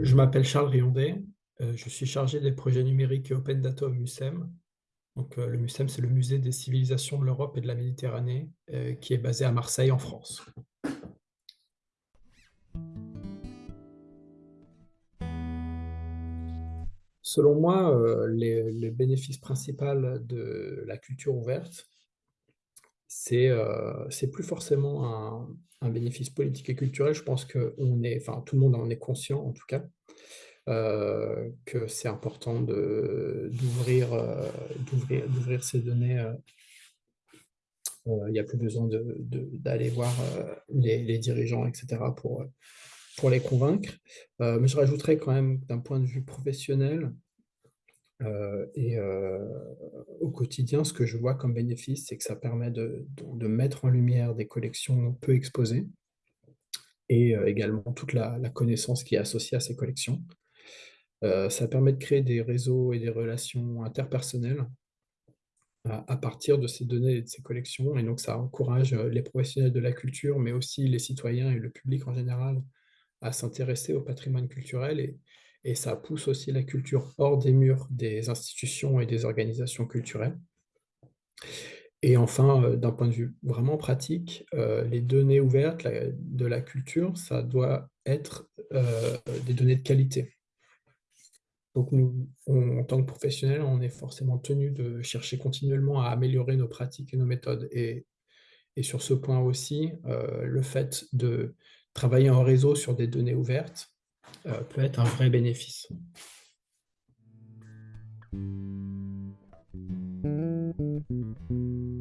Je m'appelle Charles Riondé, euh, je suis chargé des projets numériques et open data au MUSEM. Euh, le MUSEM, c'est le musée des civilisations de l'Europe et de la Méditerranée, euh, qui est basé à Marseille, en France. Selon moi, euh, les, les bénéfices principaux de la culture ouverte, c'est euh, plus forcément un, bénéfice politique et culturel. Je pense que on est, enfin, tout le monde en est conscient, en tout cas, euh, que c'est important euh, d'ouvrir, ces données. Il n'y a plus besoin de- de- d'aller voir les, les dirigeants, etc., pour, pour les convaincre. Euh, mais je rajouterais quand même, d'un point de vue professionnel, euh, et euh, au quotidien, ce que je vois comme bénéfice, c'est que ça permet de, mettre en lumière des collections peu exposées et également toute la, la connaissance qui est associée à ces collections. Ça permet de créer des réseaux et des relations interpersonnelles à, partir de ces données et de ces collections. Et donc, ça encourage les professionnels de la culture, mais aussi les citoyens et le public en général à s'intéresser au patrimoine culturel et, ça pousse aussi la culture hors des murs des institutions et des organisations culturelles. Et enfin, euh, d'un point de vue vraiment pratique, euh, les données ouvertes de la culture, ça doit être euh, des données de qualité. Donc nous, en tant que professionnels, on est forcément tenu de chercher continuellement à améliorer nos pratiques et nos méthodes. Et, et sur ce point aussi, le fait de travailler en réseau sur des données ouvertes euh, peut être un vrai bénéfice.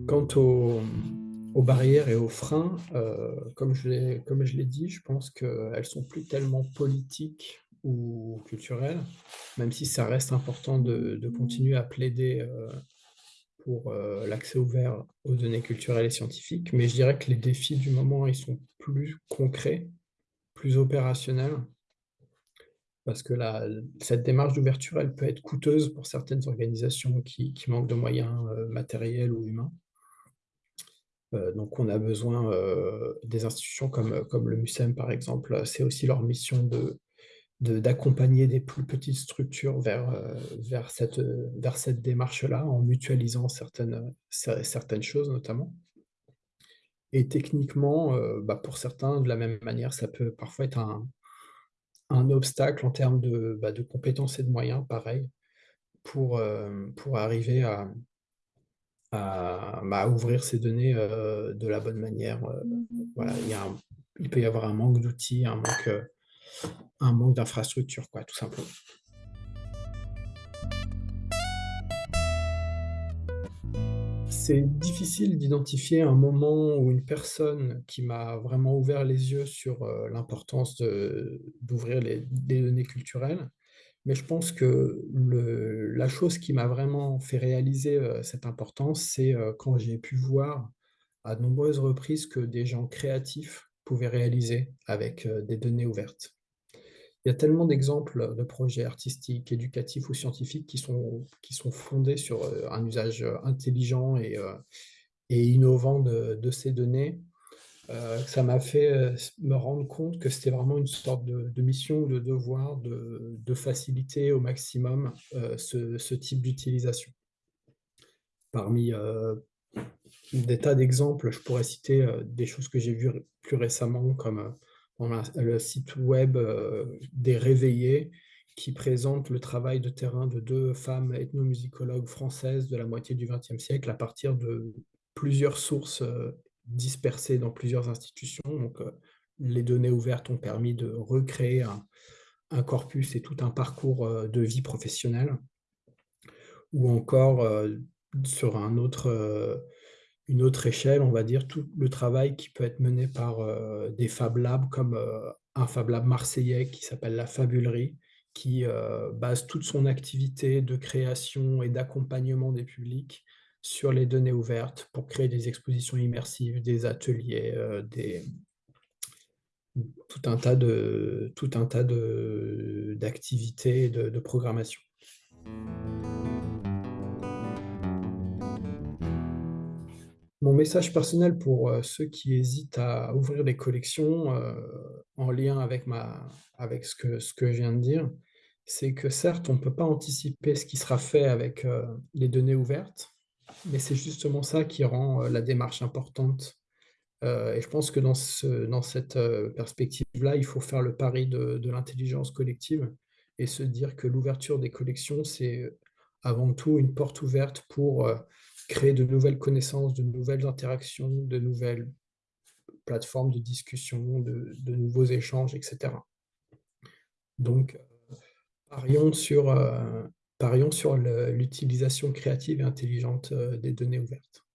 Quant aux, barrières et aux freins, euh, comme je l'ai, dit, je pense qu'elles sont plus tellement politiques ou culturelles, même si ça reste important de, de continuer à plaider euh, euh, l'accès ouvert aux données culturelles et scientifiques. Mais je dirais que les défis du moment, ils sont plus concrets, plus opérationnels, parce que la, cette démarche d'ouverture, elle peut être coûteuse pour certaines organisations qui, qui manquent de moyens euh, matériels ou humains. Euh, donc, on a besoin des institutions comme, comme le MUSEM, par exemple. C'est aussi leur mission de, de- d'accompagner des plus petites structures vers, euh, vers cette, vers cette démarche-là, en mutualisant certaines, cer- certaines choses, notamment. Et techniquement, euh, bah, pour certains, de la même manière, ça peut parfois être un, un obstacle en termes de, bah, de compétences et de moyens, pareil, pour, euh, pour arriver à, à, bah, ouvrir ces données euh, de la bonne manière. euh, voilà, il y a un- il peut y avoir un manque d'outils, un manque, euh, un manque d'infrastructures, quoi, tout simplement. C'est difficile d'identifier un moment où une personne qui m'a vraiment ouvert les yeux sur euh, l'importance d'ouvrir les, données culturelles, mais je pense que la chose qui m'a vraiment fait réaliser euh, cette importance, c'est euh, quand j'ai pu voir à nombreuses reprises que des gens créatifs pouvaient réaliser avec des données ouvertes. Il y a tellement d'exemples de projets artistiques, éducatifs ou scientifiques qui sont, qui sont fondés sur euh, un usage euh, intelligent et, euh, innovant de, ces données, euh, ça m'a fait me rendre compte que c'était vraiment une sorte de, de mission de devoir de, faciliter au maximum ce, type d'utilisation. Parmi des tas d'exemples, je pourrais citer des choses que j'ai vues plus récemment, comme le site web euh, des Réveillés, qui présente le travail de terrain de deux femmes ethnomusicologues françaises de la moitié du XXe siècle à partir de plusieurs sources euh, dispersées dans plusieurs institutions. Donc, euh, les données ouvertes ont permis de recréer un, corpus et tout un parcours de vie professionnelle ou encore sur un autre, une autre échelle, on va dire, tout le travail qui peut être mené par euh, des Fab Labs comme euh, un Fab Lab marseillais qui s'appelle la Fabulerie, qui euh, base toute son activité de création et d'accompagnement des publics sur les données ouvertes pour créer des expositions immersives, des ateliers, des, tout un tas de tout un tas d'activités de programmation. Mon message personnel pour, heu, ceux qui hésitent à ouvrir des collections, heu, en lien avec ma avec ce que ce que je viens de dire, c'est que certes, on ne peut pas anticiper ce qui sera fait avec, heu, les données ouvertes, mais c'est justement ça qui rend, la démarche importante. Et je pense que dans ce dans cette, perspective-là, il faut faire le pari de l'intelligence collective et se dire que l'ouverture des collections, c'est, avant tout une porte ouverte pour, créer de nouvelles connaissances, de nouvelles interactions, de nouvelles plateformes de discussion, de nouveaux échanges et cetera. Donc, heu, parions sur, le l'utilisation créative et intelligente, heu, des données ouvertes.